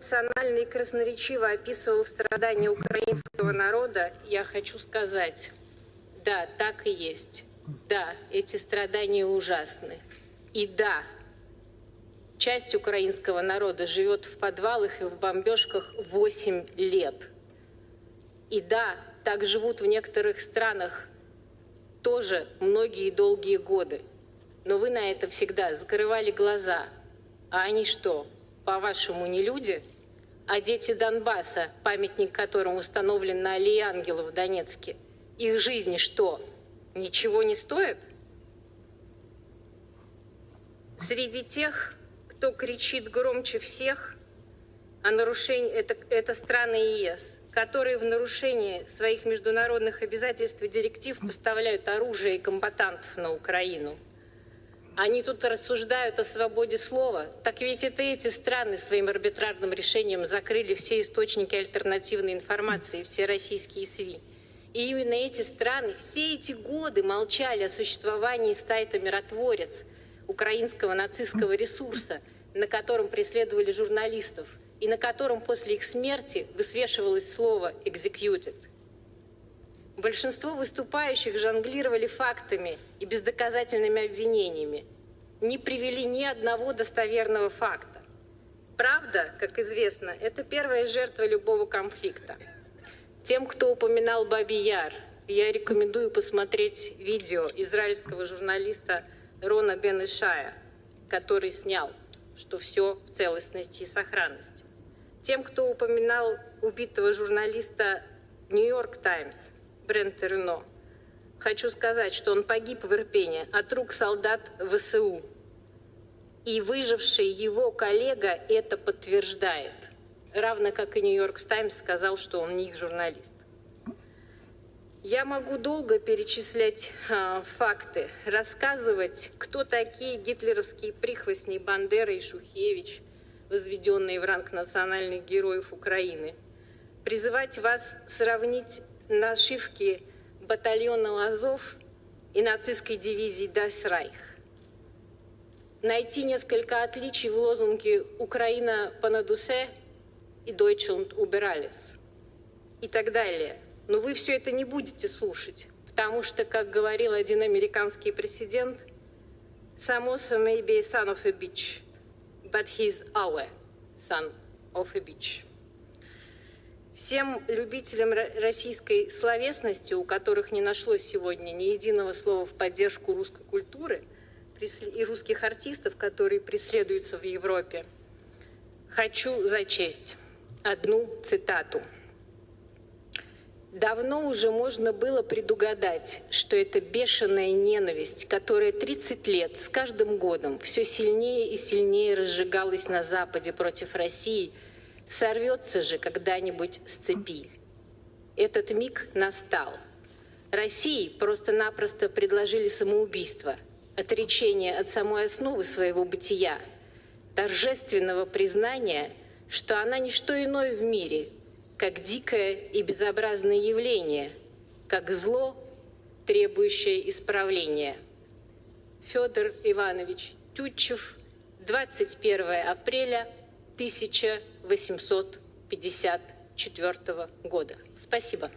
эмоционально и красноречиво описывал страдания украинского народа, я хочу сказать, да, так и есть. Да, эти страдания ужасны. И да, часть украинского народа живет в подвалах и в бомбежках 8 лет. И да, так живут в некоторых странах тоже многие долгие годы. Но вы на это всегда закрывали глаза. А они что, по-вашему, не люди? А дети Донбасса, памятник которым установлен на Аллее Ангелов в Донецке, их жизни что, ничего не стоит? Среди тех, кто кричит громче всех о нарушении, это, это страны ЕС, которые в нарушении своих международных обязательств и директив поставляют оружие и комбатантов на Украину. Они тут рассуждают о свободе слова. Так ведь это эти страны своим арбитрарным решением закрыли все источники альтернативной информации, все российские СВИ. И именно эти страны все эти годы молчали о существовании сайта «Миротворец», украинского нацистского ресурса, на котором преследовали журналистов, и на котором после их смерти высвешивалось слово «executed». Большинство выступающих жонглировали фактами и бездоказательными обвинениями, не привели ни одного достоверного факта. Правда, как известно, это первая жертва любого конфликта. Тем, кто упоминал Баби Яр, я рекомендую посмотреть видео израильского журналиста Рона Бен Ишая, который снял, что все в целостности и сохранности. Тем, кто упоминал убитого журналиста «Нью-Йорк Таймс» Брента Рено, хочу сказать, что он погиб в Ирпене от рук солдат ВСУ. И выживший его коллега это подтверждает. Равно как и «Нью-Йорк Таймс» сказал, что он не их журналист. Я могу долго перечислять э, факты, рассказывать, кто такие гитлеровские прихвостни Бандера и Шухевич – возведенные в ранг национальных героев Украины, призывать вас сравнить нашивки батальона Азов и нацистской дивизии Дайсрайх. Найти несколько отличий в лозунге «Украина по надусе» и «Deutschland über alles» и так далее. Но вы все это не будете слушать, потому что, как говорил один американский президент, «Samosa may be a son of a bitch», but he's our son of a beach. Всем любителям российской словесности, у которых не нашлось сегодня ни единого слова в поддержку русской культуры и русских артистов, которые преследуются в Европе, хочу зачесть одну цитату – Давно уже можно было предугадать, что эта бешеная ненависть, которая 30 лет с каждым годом все сильнее и сильнее разжигалась на Западе против России, сорвется же когда-нибудь с цепи. Этот миг настал. России просто-напросто предложили самоубийство, отречение от самой основы своего бытия, торжественного признания, что она не что иное в мире, как дикое и безобразное явление, как зло, требующее исправления. Федор Иванович Тютчев, 21 апреля 1854 года. Спасибо.